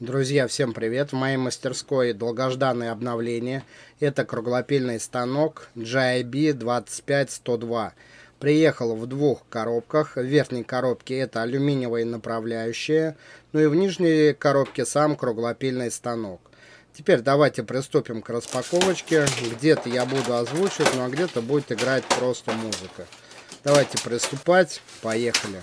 Друзья, всем привет! В моей мастерской долгожданное обновление. Это круглопильный станок GIB 25102. Приехал в двух коробках. В верхней коробке это алюминиевая направляющая. Ну и в нижней коробке сам круглопильный станок. Теперь давайте приступим к распаковочке. Где-то я буду озвучивать, ну а где-то будет играть просто музыка. Давайте приступать. Поехали!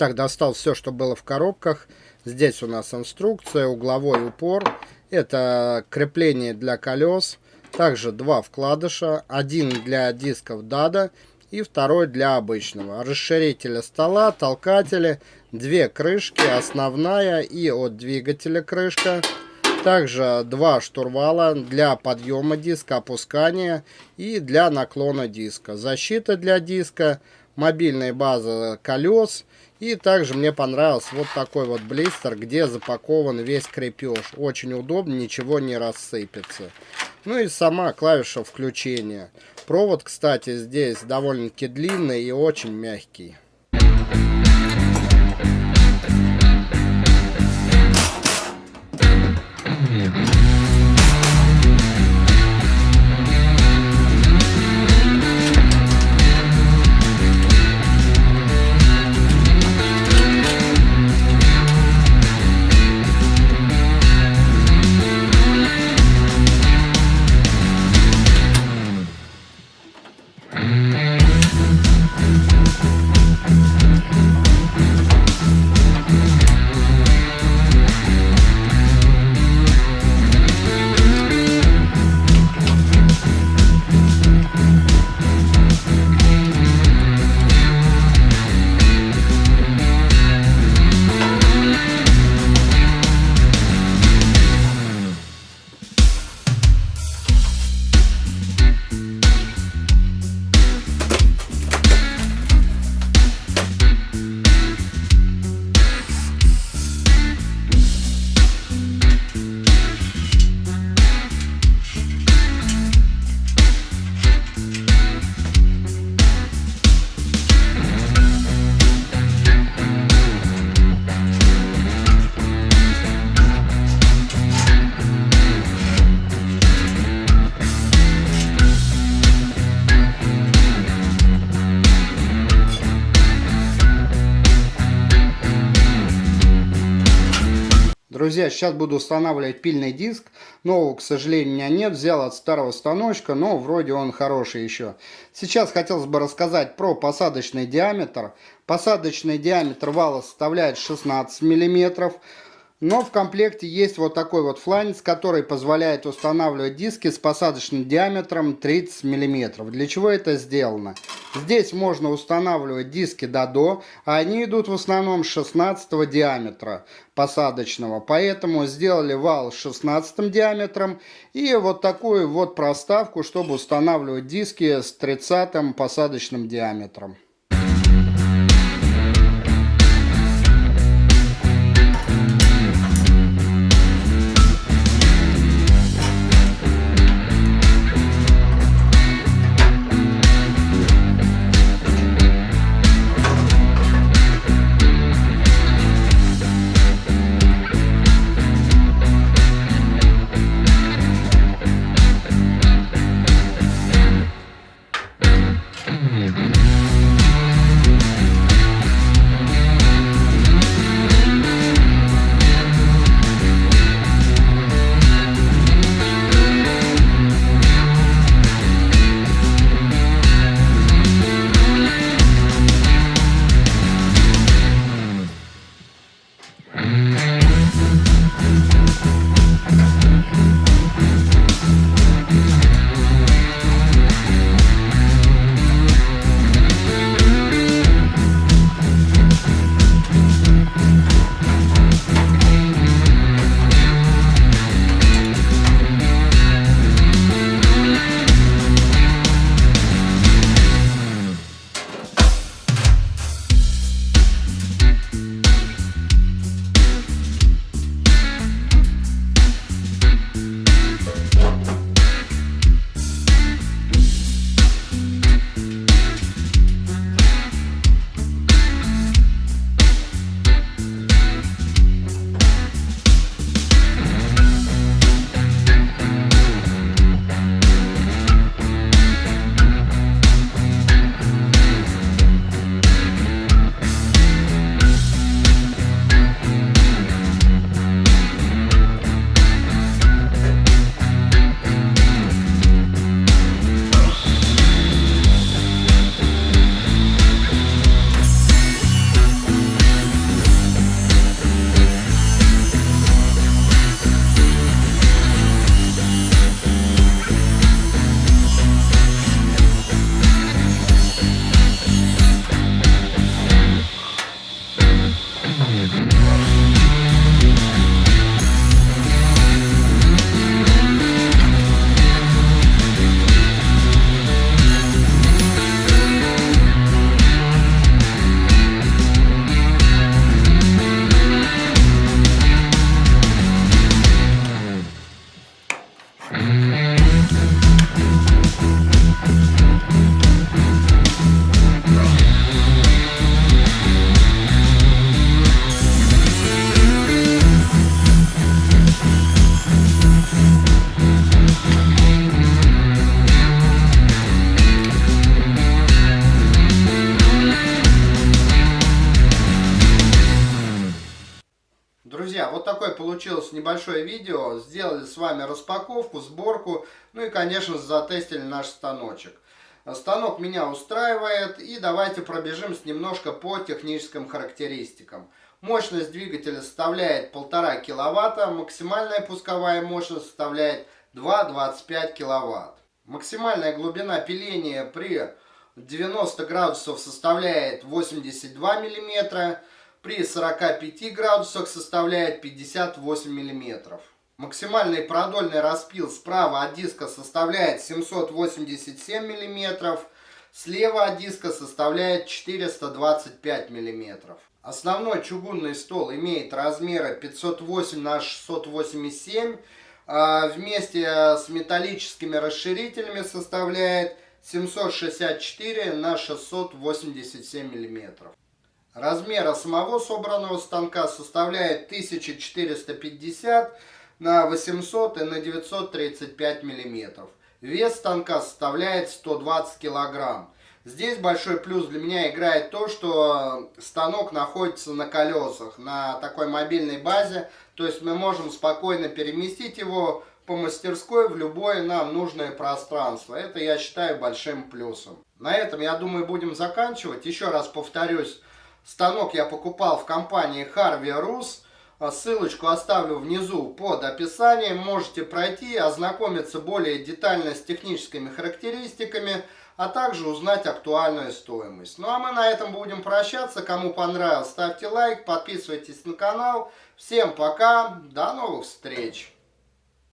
Итак, достал все, что было в коробках. Здесь у нас инструкция, угловой упор. Это крепление для колес. Также два вкладыша. Один для дисков DADA и второй для обычного. Расширителя стола, толкатели, две крышки, основная и от двигателя крышка. Также два штурвала для подъема диска, опускания и для наклона диска. Защита для диска, мобильная база колес и также мне понравился вот такой вот блистер, где запакован весь крепеж. Очень удобно, ничего не рассыпется. Ну и сама клавиша включения. Провод, кстати, здесь довольно-таки длинный и очень мягкий. Друзья, сейчас буду устанавливать пильный диск. Нового, к сожалению, у меня нет. Взял от старого станочка, но вроде он хороший еще. Сейчас хотелось бы рассказать про посадочный диаметр. Посадочный диаметр вала составляет 16 миллиметров. Но в комплекте есть вот такой вот фланец, который позволяет устанавливать диски с посадочным диаметром 30 мм. Для чего это сделано? Здесь можно устанавливать диски до-до, а они идут в основном 16 диаметра посадочного. Поэтому сделали вал с 16 диаметром и вот такую вот проставку, чтобы устанавливать диски с 30 посадочным диаметром. Mm-hmm. Получилось небольшое видео. Сделали с вами распаковку, сборку, ну и, конечно, затестили наш станочек. Станок меня устраивает, и давайте пробежимся немножко по техническим характеристикам. Мощность двигателя составляет 1,5 кВт, максимальная пусковая мощность составляет 2,25 кВт. Максимальная глубина пиления при 90 градусов составляет 82 мм, при 45 градусах составляет 58 мм. Максимальный продольный распил справа от диска составляет 787 мм, слева от диска составляет 425 мм. Основной чугунный стол имеет размеры 508 на 687 а вместе с металлическими расширителями составляет 764 на 687 миллиметров. Размера самого собранного станка составляет 1450 на 800 и на 935 миллиметров. Вес станка составляет 120 килограмм. Здесь большой плюс для меня играет то, что станок находится на колесах, на такой мобильной базе. То есть мы можем спокойно переместить его по мастерской в любое нам нужное пространство. Это я считаю большим плюсом. На этом, я думаю, будем заканчивать. Еще раз повторюсь, станок я покупал в компании Harvey Rus. Ссылочку оставлю внизу под описанием. Можете пройти, ознакомиться более детально с техническими характеристиками а также узнать актуальную стоимость. Ну а мы на этом будем прощаться. Кому понравилось, ставьте лайк, подписывайтесь на канал. Всем пока, до новых встреч!